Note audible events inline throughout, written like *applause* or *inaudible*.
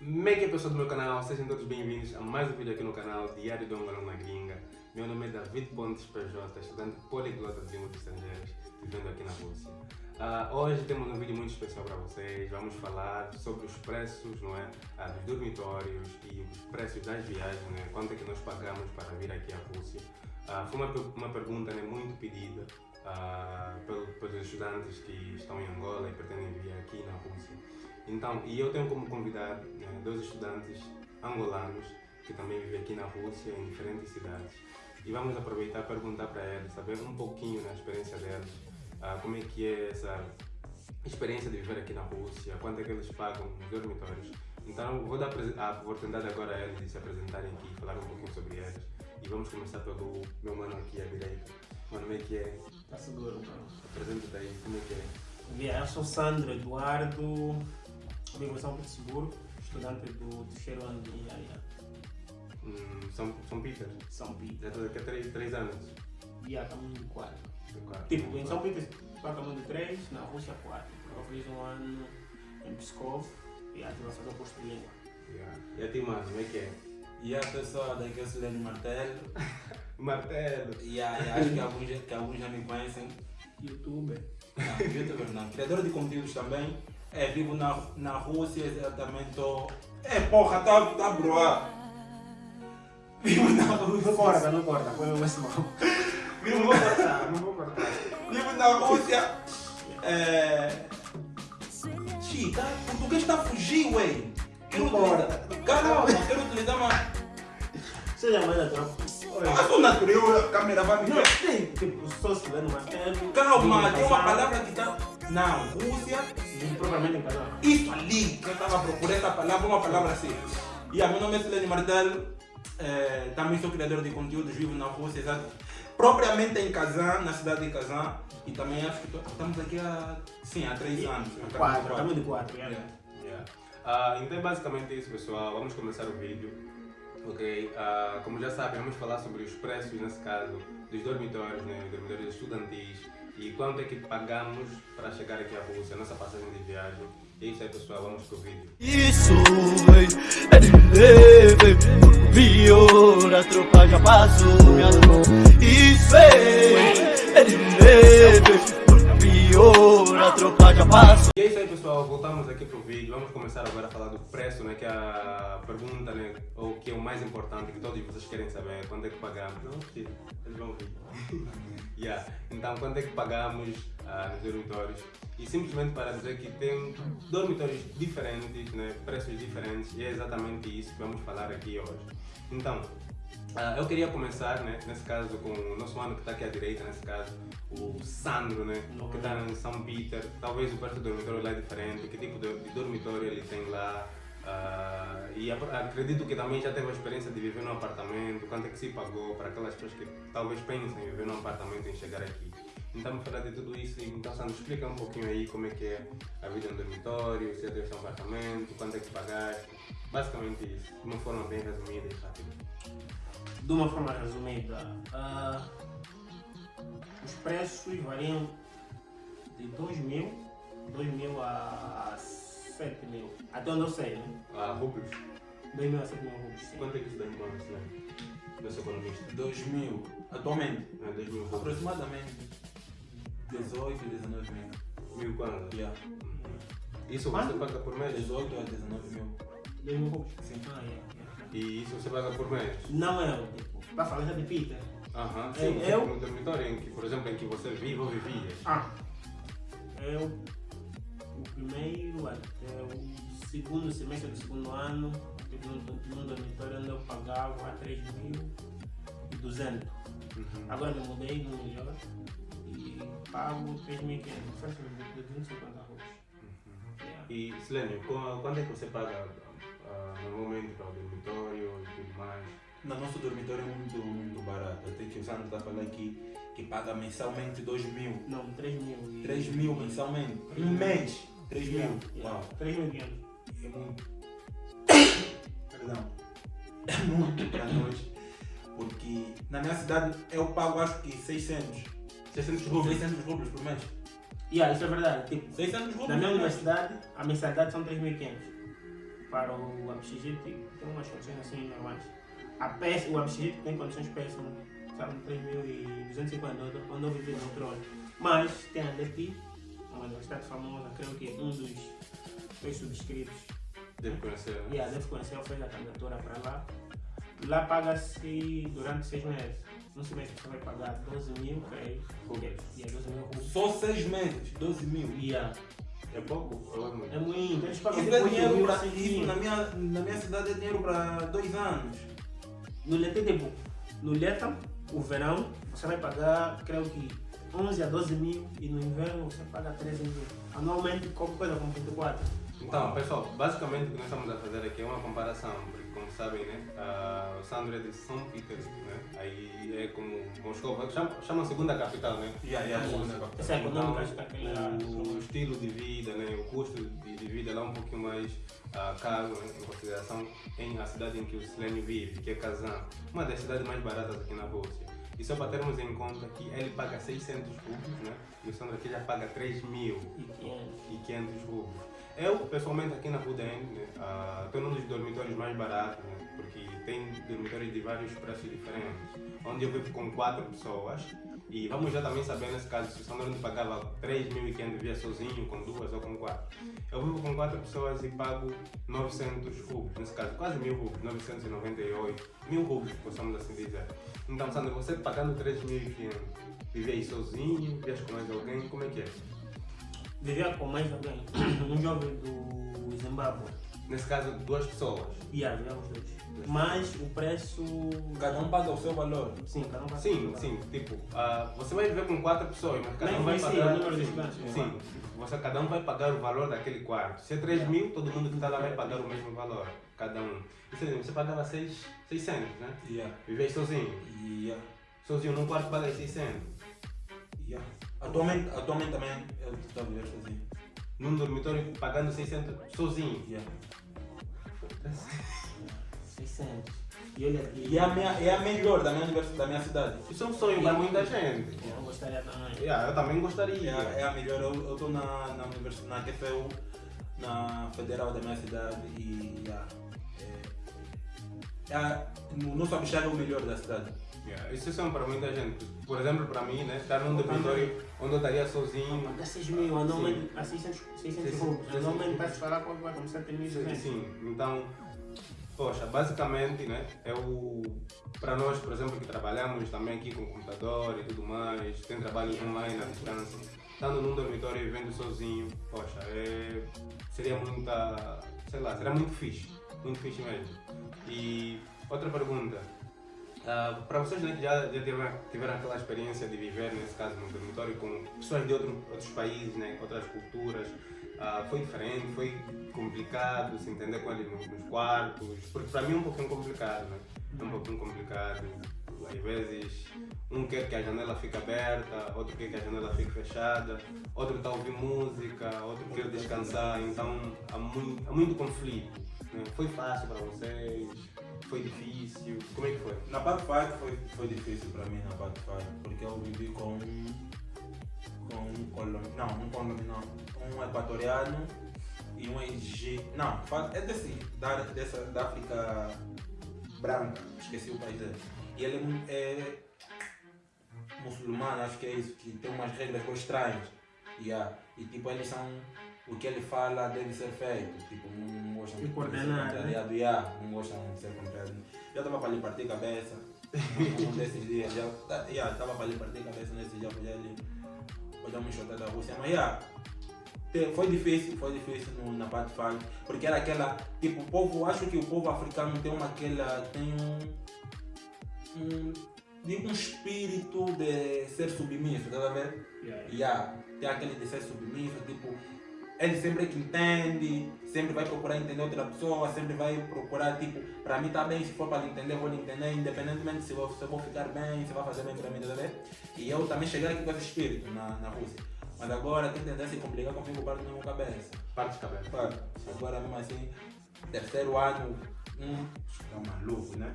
É pessoal do meu canal? Sejam todos bem-vindos a mais um vídeo aqui no canal Diário de um na Gringa. Meu nome é David Pontes PJ, estudante poliglota de línguas estrangeiras, vivendo aqui na Rússia. Uh, hoje temos um vídeo muito especial para vocês. Vamos falar sobre os preços não é? Uh, dos dormitórios e os preços das viagens, né? quanto é que nós pagamos para vir aqui à Rússia. Uh, foi uma, uma pergunta né, muito pedida pelos estudantes que estão em Angola e pretendem vir aqui na Rússia. Então, e eu tenho como convidado né, dois estudantes angolanos que também vivem aqui na Rússia, em diferentes cidades. E vamos aproveitar para perguntar para eles, saber um pouquinho da experiência deles, uh, como é que é essa experiência de viver aqui na Rússia, quanto é que eles pagam nos dormitórios. Então, vou dar a oportunidade agora a eles de se apresentarem aqui, falar um pouquinho sobre eles. E vamos começar pelo meu mano aqui à direita. Mano, como é que é? Tá seguro, mano. Apresenta-te aí, como é que é? Yeah, eu sou Sandro Eduardo, vivo em São Petersburgo, estudante do terceiro ano de engenharia. Hum, São, São Peter? São Peter. Já estou aqui há três, três anos? Yeah, caminho de quatro. De quatro. Tipo, em São Peter, caminho de três, na Rússia quatro. Eu fiz um ano em Pskov e a tive a fazer o curso de língua. Yeah. E a ti, mano, como é que é? E a pessoa daqui é o Silênio Martelo. *laughs* Martelo! E aí, acho que alguns, que alguns já me conhecem. *laughs* Youtuber. Não, youtuber não. Criador de conteúdos também. É, vivo na, na Rússia, exatamente. Tô... É, porra, tá, tá broa. Vivo na Rússia. Não corta, não corta, põe o esse mal. Não vou cortar, não vou cortar. Vivo na Rússia. É... Chica, o português tá fugindo, ué. Quero Não corta. utilizar- Calma, quero utilizar uma... Seja mais natural. Eu sou natural, a câmera vai me Não, tem, tipo, sou Silvano Martelo. Calma, tem uma palavra que tá... Não, Rússia... e Propriamente em casal. Isso ali, que eu estava procurando essa palavra, uma palavra assim. E a meu nome é Silene Martelo, eh, também sou criador de conteúdos, vivo na Rússia, exato. Propriamente em Kazan, na cidade de Kazan, e também acho que estamos aqui há, sim, há três anos. há Quatro, caminho de quatro. Yeah. yeah. Yeah. Ah, então é basicamente isso pessoal, vamos começar o vídeo. Ok, Ah, como já sabem, vamos falar sobre os preços, nesse caso, dos dormitórios, né, dormitórios estudantis e quanto é que pagamos para chegar aqui à Rússia, nossa passagem de viagem. E é isso aí pessoal, vamos pro vídeo. Isso, é de leve Pior, a tropa já passou, minha Isso, é de leve Pior, passou E é isso aí pessoal, voltamos aqui pro vídeo. Vamos começar agora a falar do preço, né? Que é a pergunta, né? Ou que é o mais importante, que todos vocês querem saber. Quanto é que pagamos? Não, eles vão vir. *laughs* yeah. Então, quanto é que pagamos ah, nos dormitórios? E simplesmente para dizer que tem dormitórios diferentes, né? Preços diferentes. E é exatamente isso que vamos falar aqui hoje. Então, ah, eu queria começar, né, nesse caso, com o nosso mano que está aqui à direita, nesse caso, o Sandro, né, que está em São Peter. Talvez o preço do dormitório lá é diferente, que tipo de, de dormitório ele tem lá. ah, e acredito que também já teve a experiência de viver num apartamento, quanto é que se pagou para aquelas pessoas que talvez pensem em viver num apartamento e chegar aqui. Então, vamos falar de tudo isso. Então, Sandro, explica um pouquinho aí como é que é a vida no dormitório, se teve um apartamento, quanto é que pagaste. Basicamente isso, de uma forma bem resumida e rápida. De uma forma resumida, ah, os preços variam de 2 mil, 2 mil a 7 mil. Até onde eu sei, né? Ah, rublos. 2 mil a 7 mil rublos. sim. Quanto é que isso dá em dólares, né? Nosso economista. 2 mil, atualmente, É, 2 mil rublos. aproximadamente 18, 19 mil. Mil quando? Yeah. Isso Quanto? você paga por mês? 18 a 19 mil. 2 mil rublos. Sim. Ah, yeah, yeah. E isso você paga por mês? Não é, tipo, para falar já de Peter. Aham. É, Sim, eu- no dormitório em que, por exemplo, em que você vive ou vivias. Ah, eu, o primeiro até o segundo semestre do segundo ano, eu num, num dormitório onde eu pagava 3.200. Uhum. Agora me mudei no melhor e pago 3.500, faz de 250 rublos. Yeah. E, Silênio, qu- quanto é que você paga ah, normalmente para o dormitório e tudo mais? No nosso dormitório é muito, muito barato. Até que o Sandro está falando aqui que paga mensalmente 2 mil. Não, 3 mil. e- 3 mil mensalmente. Três Um mil. mês. 3 mil. Uau. 3.500. É muito. Perdão. É *coughs* muito para nós. Porque na minha cidade eu pago acho que 600. 600 rublos. 600 rublos por mês. Yeah, isso é verdade. Tipo, 600 rublos na minha por universidade, a mensalidade são 3.500. para o Abxigite tem umas condições assim normais. A peça, o Abxigite tem condições péssimas, sabe, 3.250, quando eu vivi no trono. Mas tem a DEPI, uma universidade famosa, creio que um dos dois subscritos Deve conhecer. né? e a deve conhecer, fez a candidatura para lá. Lá paga-se durante seis meses. No semestre você vai pagar 12 mil, creio. E é 12 mil. Só seis meses, 12 mil. Yeah. É pouco? Ou é muito? É muito. Eles pagam Isso é dinheiro mil para a seis isso na minha, na minha cidade é dinheiro para dois anos. No Leté tipo, no Leta, o verão, você vai pagar, creio que 11 a 12 mil e no inverno você paga 13 mil. Anualmente, qualquer coisa como 24. Então, pessoal, basicamente o que nós estamos a fazer aqui é uma comparação, como sabem, né, o Sandro é de São Petersburgo, né, aí é como Moscou, chama, chama a segunda capital, né, Yeah, yeah, Então, segunda capital. Essa é lá. o estilo de vida, né, o custo de, de vida lá é um pouquinho mais ah, caro né, em consideração em a cidade em que o Silênio vive, que é Kazan, uma das cidades mais baratas aqui na Rússia. E só para termos em conta que ele paga 600 rublos, né, e o Sandro aqui já paga 3 mil E 500. e 500 rublos. Eu, pessoalmente, aqui na Rudem, né, ah, estou num dos dormitórios mais baratos, né, porque tem dormitórios de vários preços diferentes, onde eu vivo com quatro pessoas. E vamos já também saber, nesse caso, se o Sandro não pagava 3.500 via sozinho, com duas ou com quatro. Eu vivo com quatro pessoas e pago 900 rublos, nesse caso, quase 1.000 rublos, 998, 1.000 rublos, possamos assim dizer. Então, Sandro, você pagando 3.500, vive aí sozinho, vives com mais alguém, como é que é? Vivia com mais alguém, um jovem do Zimbábue. Nesse caso, duas pessoas. E yeah, vivíamos dois. Mas o preço. Cada um paga o seu valor. Sim, cada um vai Sim, sim, tipo, ah, você vai viver com quatro pessoas, mas cada Nem um vai sim, pagar. o número de estudantes. Sim, você, cada um vai pagar o valor daquele quarto. Se é 3 mil, todo mundo que está lá vai pagar o mesmo valor, cada um. Isso aí, você pagava 6, 600, né? Yeah, Viver sozinho. yeah, Sozinho num quarto paga 600. yeah. Atualmente, atualmente também eu estou a viver sozinho. Num dormitório pagando 600 sozinho. Yeah. 600. E olha aqui. E é a, minha, é a melhor da minha, universidade, da minha cidade. Isso é um sonho para muita gente. Eu gostaria também. Yeah, eu também É, gostaria. a- é a melhor. Eu estou na, na universidade, na QFU, na federal da minha cidade e yeah, é, no nosso Abixar é o melhor da cidade. Yeah, Isso é sonho para muita gente. Por exemplo, para mim, né, estar num dormitório onde eu estaria sozinho. Pagar 6 mil, anualmente a 600, 600 Sim, rublos. sim. Anualmente vai se falar quando vai começar a ter 1.200. Sim, então, poxa, basicamente, né, é o para nós, por exemplo, que trabalhamos também aqui com computador e tudo mais, tem trabalhos online à distância, estando num dormitório e vivendo sozinho, poxa, é, seria muita, sei lá, seria muito fixe, muito fixe mesmo. E outra pergunta, ah, para vocês né, que já, já tiveram, tiveram aquela experiência de viver, nesse caso, num dormitório com pessoas de outro, outros países, né, outras culturas, ah, foi diferente, foi complicado se entender com eles nos, nos quartos, porque para mim é um pouquinho complicado, né? É um pouquinho complicado. Às vezes, um quer que a janela fique aberta, outro quer que a janela fique fechada, outro está ouvir música, outro quer descansar, então há muito, há muito conflito. Foi fácil para vocês? Foi difícil? Como é que foi? Na parte 5 foi, foi difícil para mim na parte 5, porque eu vivi com um, com um colombiano, não, um colombiano, um equatoriano e um egípcio, não, é desse, da, dessa, da África branca, esqueci o país dele. E ele é é muçulmano, acho que é isso, que tem umas regras estranhas. Yeah. E tipo, eles são, o que ele fala deve ser feito, tipo, não gostam de ser coordenar, né? contrariado, yeah, não gostam de ser contrariado. Já estava para lhe partir a cabeça, um desses dias, já yeah, estava para lhe partir a cabeça nesses dias, podia lhe podia me chutar da Rússia, mas yeah, foi difícil, foi difícil no, na parte final, porque era aquela, tipo, o povo, acho que o povo africano tem uma aquela, tem um, um, digo, um espírito de ser submisso, tá a ver? Yeah. Yeah, tem aquele de ser submisso, tipo, ele sempre que entende, sempre vai procurar entender outra pessoa, sempre vai procurar, tipo, para mim tá bem, se for para lhe entender, vou lhe entender, independentemente se eu, se eu vou ficar bem, se vai fazer bem para mim, tá a? E eu também cheguei aqui com esse espírito na, na Rússia. Mas agora, quem tentar se complicar comigo, parte na minha cabeça. Parte de cabeça. Claro, agora mesmo assim, terceiro ano, um, é um maluco, né?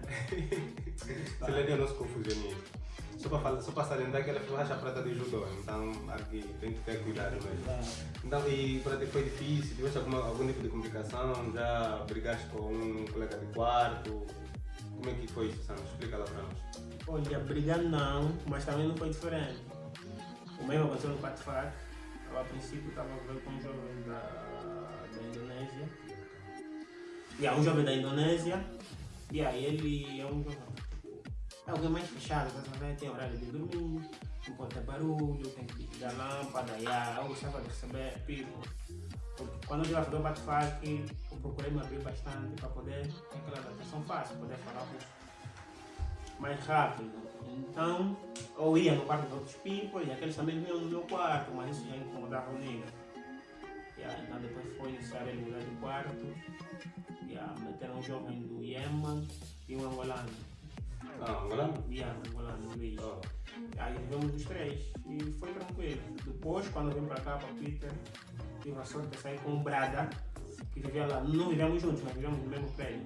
Silênio é nosso confusionista. Só para, falar, só para salientar que ela foi racha prata de judô, então aqui tem que ter cuidado mesmo. Então, e para ti foi difícil? Tiveste alguma, algum tipo de complicação? Já brigaste com um colega de quarto? Como é que foi isso, Sandro? Explica lá para nós. Olha, brigar não, mas também não foi diferente. O mesmo aconteceu no Patfac. Eu, a princípio, estava a ver com um jovem da, da Indonésia. E é um jovem da Indonésia. E aí ele é um jovem. É alguém mais fechado, tá sabendo? Tem horário de dormir, não pode ter barulho, tem que ligar lâmpada. E aí eu gostava de receber people. Porque quando eu já fazer o Patfac, eu procurei me abrir bastante para poder ter aquela adaptação fácil, poder falar mais rápido. Então, eu ia no quarto de outros people e aqueles também vinham no meu quarto, mas isso já incomodava o nega. Yeah, então depois foi necessário ele mudar de quarto. Yeah, meteram um jovem do Yemen e um angolano. Angolano, Luiz. Oh. Aí vivemos os três e foi tranquilo. Depois, quando eu vim para cá, para Peter, tive a sorte de sair com o Brada, que vivia lá. Não vivíamos juntos, mas vivíamos no mesmo prédio.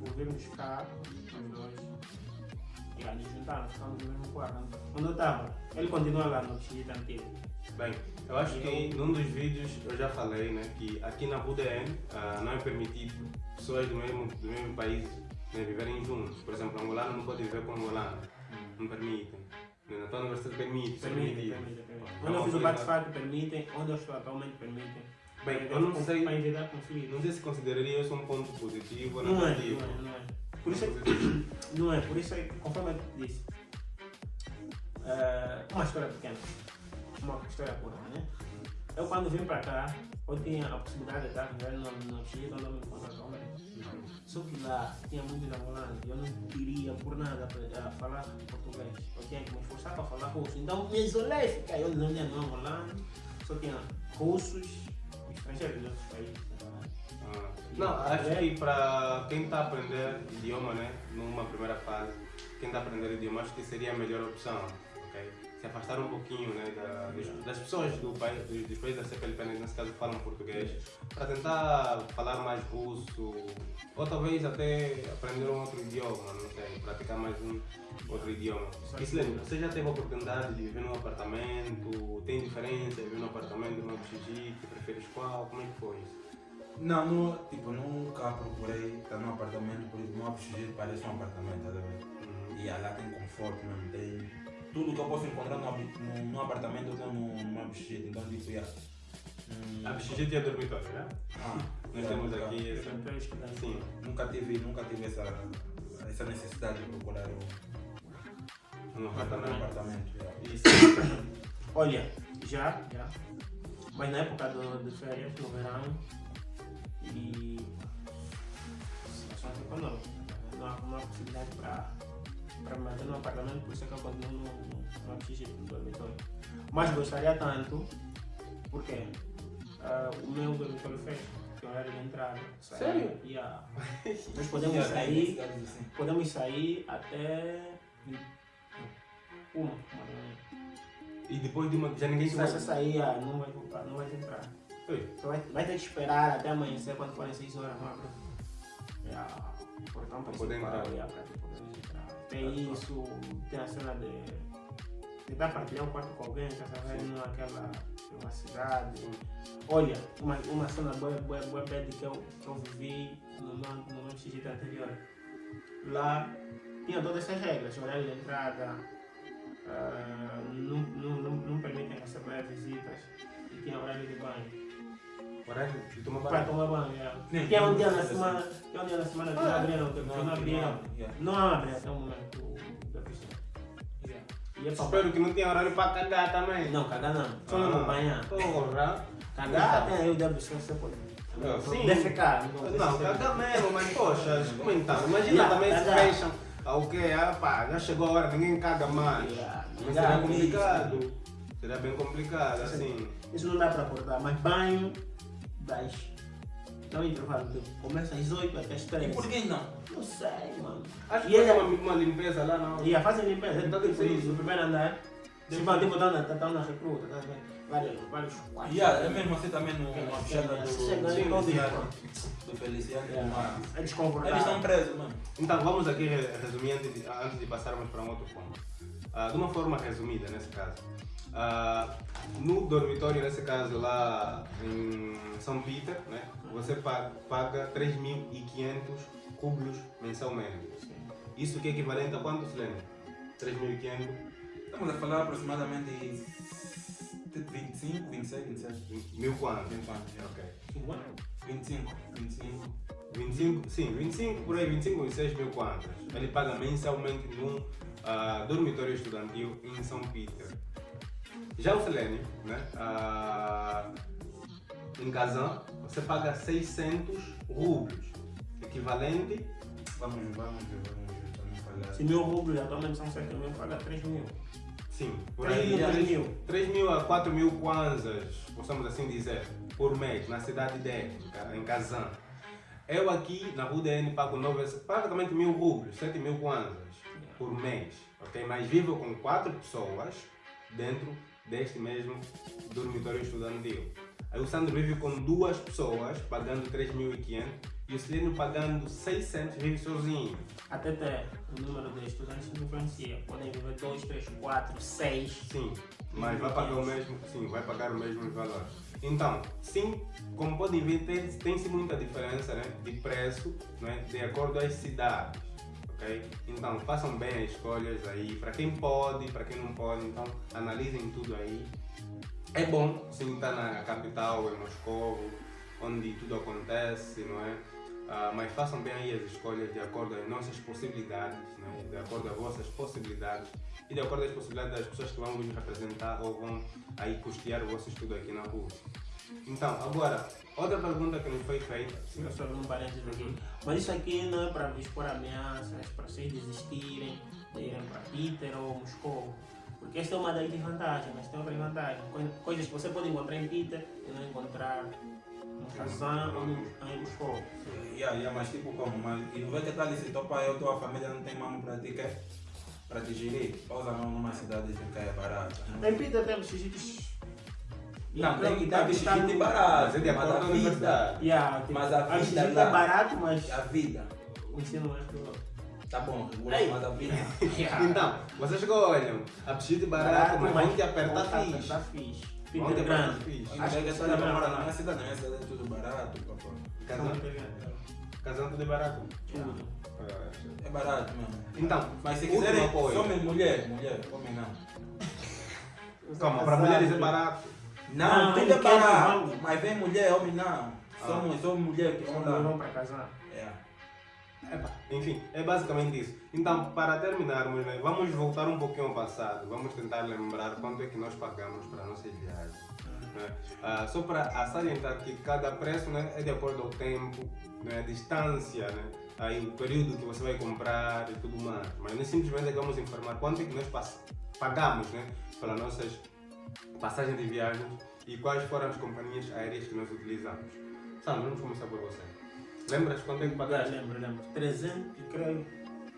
Por virmos cá, os dois, e aí nos juntamos, ficamos no mesmo quarto. Onde eu estava, ele continua lá no Xixita antigo. Bem, eu acho que num dos vídeos eu já falei né, que aqui na UDN ah, não é permitido pessoas do mesmo, do mesmo país né, viverem juntos. Por exemplo, angolano não pode viver com angolano. Não permitem. Na tua universidade permite, Permite, permite, permite. Onde eu fiz o bate-fato, permitem. Onde eu estou atualmente, permitem. Bem, eu não sei, não sei se consideraria isso um ponto positivo ou Não é, não negativo. é, não é. Por isso é não é, por isso é que, conforme eu disse, eh, uma história pequena, uma história curta, né? Eu quando vim para cá, eu tinha a possibilidade de estar vivendo no, Chile, onde eu me encontro. Só que lá tinha muitos angolanos e eu não queria por nada eh, falar português. Eu tinha que me esforçar para falar russo. Então me isolei, fiquei. Eu não tinha nenhum angolano, só tinha russos, estrangeiros de outros países. Não, acho que para quem está a aprender idioma, né, numa primeira fase, quem está a aprender idioma, acho que seria a melhor opção, ok? Se afastar um pouquinho né, da- das, pessoas do país, dos, dos países da CPLP, nesse caso falam português, para tentar falar mais russo, ou talvez até aprender um outro idioma, não sei, praticar mais um outro idioma. E Silene, você já teve a oportunidade de viver num apartamento? Tem diferença viver num apartamento, num? Que preferes qual? Como é que foi isso? Não, no, tipo, nunca procurei estar num apartamento, por isso meu apetite parece um apartamento, tá vendo? Uhum. E lá tem conforto mesmo, tem tudo que eu posso encontrar num, apartamento eu tenho num, num apetite, então tipo, yeah. Hum, A tinha dormitório, né? ah, Nós yeah, temos nunca- aqui. Então, eu estudei. Sim. Nunca tive, nunca tive essa, essa necessidade de procurar um, No um apartamento. apartamento. yeah. Isso. Olha, já, já. Mas na época do, de férias, no verão, e econômica, não há, não há possibilidade para no apartamento, por isso é que eu continuo no, no, no dormitório. Mas gostaria tanto, porque ah, o meu dormitório fecha, é horário de entrada. Sério? Yeah. Nós *laughs* podemos Yeah, sair, podemos sair até uma, uma da manhã. E depois de uma. Já ninguém Se você sair, não vai voltar, não vai entrar. Você vai, vai ter que esperar até amanhecer quando forem 6 horas, não. É a portão principal, é, pra te poder entrar. Tem isso, tem a cena de tentar partilhar um quarto com alguém, tá sabendo, naquela privacidade. Olha, uma, uma cena boa, boa, boa bad que eu, que eu vivi no no meu XG anterior. Lá tinha todas essas regras, horário de entrada, ah, não, não, não, não permitem receber visitas e tinha horário de banho. De tomar Para banho. tomar banho, é. Nem- Tinha um dia na semana, tinha um dia na semana que não Ah, abria, não, que não abria. yeah. Não abre até o momento da piscina. E é Espero que não tenha horário para cagar também. Não, cagar não. Só Ah. não banhar. Porra. Cagar tem aí o débito você pode. Não, sim. Defecar. Não, cagar mesmo, mas poxa, *laughs* como então? Imagina Yeah, também se fecham. Ah, o quê? Ah, pá, já chegou a hora, ninguém caga mais. Yeah, Mas será que complicado. Será bem complicado, assim. Isso não dá para acordar, mas banho das. Dá intervalo, tipo, começa às 8 até às 3. E por que não? Não sei, mano. Acho E que ele- fazer uma, uma limpeza lá, não. E a fazem limpeza, Então, tipo tipo isso, no primeiro andar, Se vai, tipo, tá na, tá, tá na recruta, tá, tá, vários, vários quartos. Yeah, é mesmo assim também no É, fechada do, aí do Feliciano. Do Feliciano. Yeah. É desconfortável. Eles estão presos, mano. Então, vamos aqui re- resumir antes de, antes de passarmos para um outro ponto. Ah, de uma forma resumida, nesse caso. Ah, no dormitório, nesse caso lá em São Peter, né, você pa- paga 3.500 rublos mensalmente. Isso que é equivalente a quanto, Silene? 3.500? Estamos a falar aproximadamente de 25, 26, 27, Mil quanto? 20 anos. Ok. 25, 25. 25, sim, 25, por aí, 25, 26 mil quantas. Ele paga mensalmente num ah, dormitório estudantil em São Peter. Já o Selene, né? ah, em Kazan, você paga 600 rublos, equivalente, Vamos, vamos ver, vamos ver, vamos falar. Se mil rublos, atualmente são 7 mil, paga 3 mil. sim, por 3 aí, mil, 3 3, mil. 3 mil a 4 mil kwanzas, possamos assim dizer, por mês, na cidade dele, em Kazan. Eu aqui na UDN pago 9, praticamente mil rublos, 7 mil kwanzas por mês, ok? Mas vivo com quatro pessoas dentro deste mesmo dormitório estudantil. Aí o Sandro vive com duas pessoas, pagando 3.500, e o Celino pagando 600, vive sozinho. Até ter o número de estudantes que influencia. Podem viver 2, 3, 4, 6. Sim, mas vai pagar o mesmo, sim, vai pagar o mesmo valor. Então, sim, como podem ver, tem- tem-se muita diferença né, de preço né, de acordo às cidades. Ok? Então, façam bem as escolhas aí, para quem pode, para quem não pode, então analisem tudo aí. É bom, sim, estar na capital, em Moscou, onde tudo acontece, não é? Ah, mas façam bem aí as escolhas de acordo às nossas possibilidades, né? de acordo às vossas possibilidades e de acordo às possibilidades das pessoas que vão nos representar ou vão aí custear o vosso estudo aqui na Rússia. Então, agora, outra pergunta que nos foi feita. Sim, só um parênteses aqui. Mas isso aqui não é para expor ameaças, para vocês desistirem de irem para Peter ou Moscou. Porque esta é uma das desvantagens, mas tem outra vantagem. Coi- Coisas que você pode encontrar em Peter e não encontrar no Kazan ou em Moscou. Yeah, yeah, mas tipo como? Mas, e não vê que tal se topa eu, tua família não tem mamo para ti, quer? Para te gerir? Pausa mão numa cidade que é barata. Em Peter temos sítios. Não, tem que tá estar vestido barato. Mas é de com a vida. Yeah, tipo, Mas a vida visita lá- é barato, mas A vida. o ensino não é tudo. Tá bom, regula, Ei. mas a vida. *laughs* *laughs* Então, vocês olham, a piscina barato, mas vão te apertar fixe. apertar fixe. Vão te apertar fixe. Acho que que é é mora a na minha cidade, na minha cidade é tudo barato, papá. Casando, casando tudo é barato. Tudo. É barato mesmo. Então, Mas se quiserem, homem, mulher, mulher, homem não. Calma, para mulheres é barato. Não, Não, tudo é quer barato. Mas vem mulher, homem não. Somos, somos mulher que vão Não lá. vão para casar. É. Enfim, é basicamente isso. Então, para terminarmos, né, vamos voltar um pouquinho ao passado. Vamos tentar lembrar quanto é que nós pagamos para nossas viagens. né? Ah, só para salientar que cada preço né, é de acordo ao tempo, né, a distância, né, aí o período que você vai comprar e tudo mais. Mas nós simplesmente vamos informar quanto é que nós pagamos né, pelas nossas passagens de viagem e quais foram as companhias aéreas que nós utilizamos. Sandro, vamos começar por você. Lembras quanto é que pagaste? lembro, lembro. 300, creio.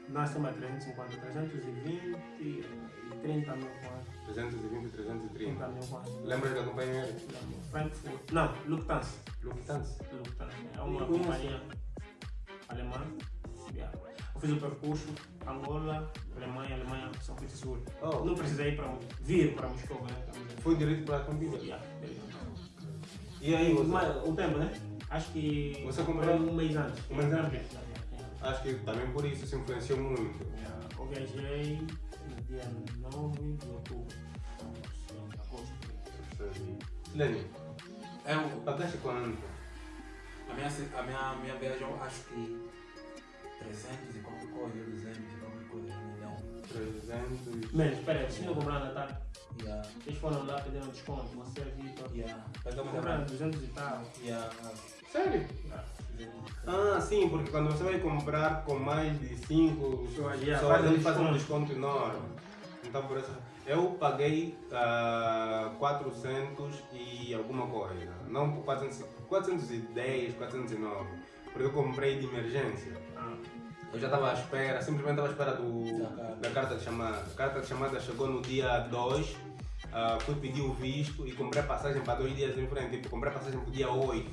Nós temos 350, 320 e 30 mil quanto. 320, 330. 30 mil quanto. Lembras da companhia aérea? Lembro. Frankfurt. Não, Lufthansa. Lufthansa. Lufthansa. É uma companhia alemã. Eu fiz o percurso Angola, Alemanha, Alemanha, São Petersburgo. Oh, Não precisei ir para vir para Moscou, né? Foi direito para a companhia. Yeah. E aí, você? Mas o tempo, né? Acho que. Você comprou um mês antes. um mês antes? Acho que também por isso se influenciou muito. Yeah. Eu viajei no dia 9 de outubro. Agosto. Lenny, Eu, pagaste quanto? a, minha, a, minha, a minha viagem, eu acho que 300 e qualquer coisa, 200 e coisa, não me lembro. 300. Menos, espera aí, vocês não compraram na tarde? Yeah, Vocês foram lá pedindo desconto, você, Vitor. yeah. Pegamos Compraram a 200 e tal. Yeah, Sério? Ah, sim, porque quando você vai comprar com mais de 5 Pessoas, pessoas, yeah, faz um eles fazem um desconto. enorme. Então, por isso, eu paguei ah, 400 e alguma coisa. Não por 400, 410, 409. Porque eu comprei de emergência. Ah, Eu já estava à espera, simplesmente estava à espera do, Da carta. da carta de chamada. A carta de chamada chegou no dia 2, ah, fui pedir o visto e comprei passagem para dois dias em frente. Tipo, comprei passagem para o dia 8.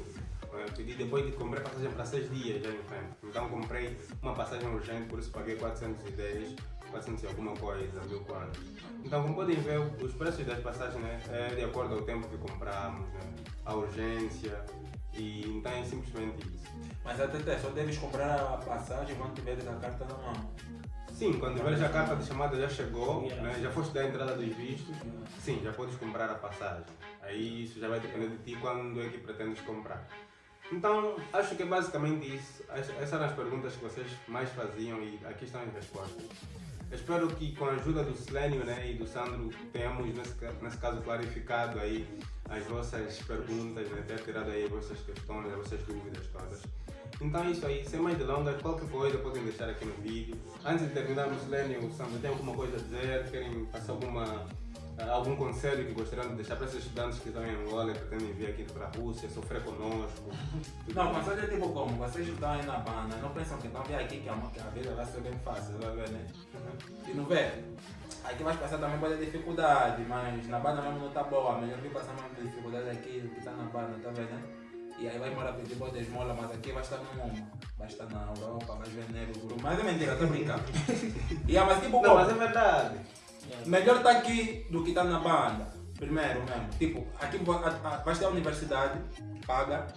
eh, Pedi depois de comprei passagem para seis dias já em frente. Então comprei uma passagem urgente, por isso paguei 410, 400 e alguma coisa, mil quanto. Então, como podem ver, os preços das passagens né, é de acordo ao tempo que compramos, né, a urgência, e então é simplesmente isso. Mas até só deves comprar a passagem quando tiveres a carta na mão. Sim, quando veres a carta de chamada já chegou, Yeah. né, já foste dar a entrada dos vistos, sim, já podes comprar a passagem. Aí isso já vai depender de ti quando é que pretendes comprar. Então, acho que é basicamente isso. Ess- Essas eram as perguntas que vocês mais faziam e aqui estão as respostas. Espero que com a ajuda do Silênio né, e do Sandro tenhamos, nesse, nesse caso, clarificado aí as vossas perguntas, né, ter tirado aí as vossas questões, as vossas dúvidas todas. Então é isso aí, sem mais delongas, qualquer coisa podem deixar aqui no vídeo. Antes de terminarmos, Silênio, Sandro, tem alguma coisa a dizer? Querem passar alguma, algum conselho que gostariam de deixar para esses estudantes que estão em Angola e pretendem vir aqui para a Rússia, sofrer conosco? *laughs* Não, mas olha tipo como, vocês estão aí na banda, não pensam que estão vir aqui que a, que a vida vai ser bem fácil, vai ver, né? *laughs* E não vê? Aqui vais passar também pode dificuldade, mas na banda mesmo não está boa, melhor vir passar mais dificuldade aqui do que está na banda, tá vendo? né? E aí vai morar pedir boa esmola, mas aqui vai estar no mundo. Vai estar na Europa, vai ver negro, guru. Mas é mentira, estou brincando. *laughs* e é, mas tipo Não, como? mas é verdade. Melhor estar aqui do que estar na banda. Primeiro mesmo. Tipo, aqui vais ter a universidade, paga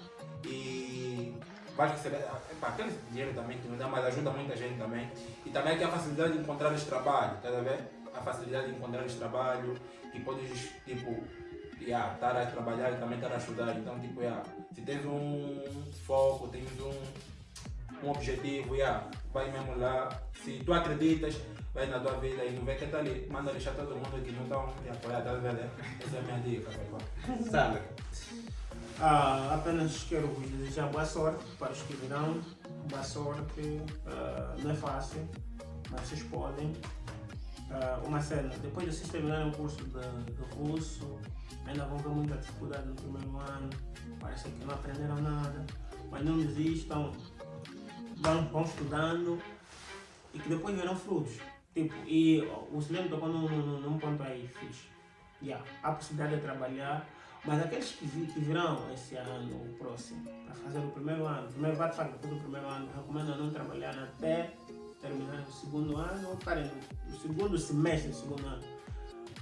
e vais receber. Epa, aquele dinheiro também que não dá, mas ajuda muita gente também. E também aqui a facilidade de encontrar esse trabalho, tá a ver? A facilidade de encontrar esse trabalho, que podes, tipo, yeah, estar a trabalhar e também estar a estudar. Então, tipo, yeah, se tens um foco, tens um, um objetivo, yeah, vai mesmo lá. Se tu acreditas, vai na tua vida e não vê que tá ali, manda deixar todo mundo que não estão te apoiar, tá vendo? Essa é a minha dica, papai. Sandro, Ah, apenas quero vos desejar boa sorte para os que virão. Boa sorte. Ah, não é fácil, mas vocês podem. Ah, uma cena, depois de vocês terminarem o curso de, de russo, ainda vão ter muita dificuldade no primeiro ano. Parece que não aprenderam nada. Mas não desistam. Vão, vão estudando e que depois verão frutos. Tipo, e o Silêncio tocou num, num, num ponto aí fixe. Yeah, há possibilidade de trabalhar, mas aqueles que, que virão esse ano, o próximo, para fazer o primeiro ano, primeiro vai fazer do primeiro ano, recomendo não trabalhar até terminar o segundo ano ou estarem no segundo semestre do segundo ano.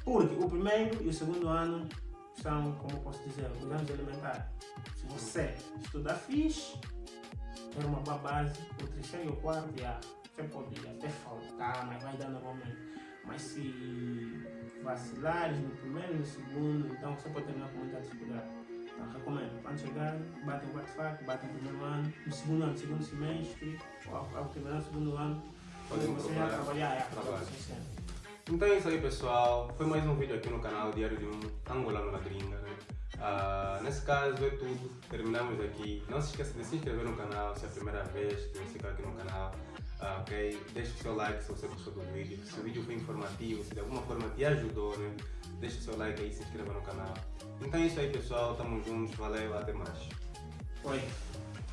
Porque o primeiro e o segundo ano são, como posso dizer, os anos elementares. Se você estudar fixe, ter uma boa base, o terceiro e o quarto, já, você pode até faltar, mas vai dar normalmente. Mas se vacilares no primeiro e no segundo, então você pode terminar com muita dificuldade. Então recomendo, quando chegar, batem o quarto batem o primeiro ano, no segundo ano, segundo semestre, ou ao, terminar o segundo ano, Podem você já trabalhar, é, sim. Então é isso aí pessoal, foi mais um vídeo aqui no canal Diário de um Angolano na Gringa. Né? Ah, nesse caso é tudo, terminamos aqui. Não se esqueça de se inscrever no canal se é a primeira vez que você está aqui no canal. Ah, ok? Deixe o seu like se você gostou do vídeo. Se o vídeo foi informativo, se de alguma forma te ajudou, né? Deixe o seu like aí e se inscreva no canal. Então é isso aí pessoal, tamo juntos, valeu, até mais. Oi.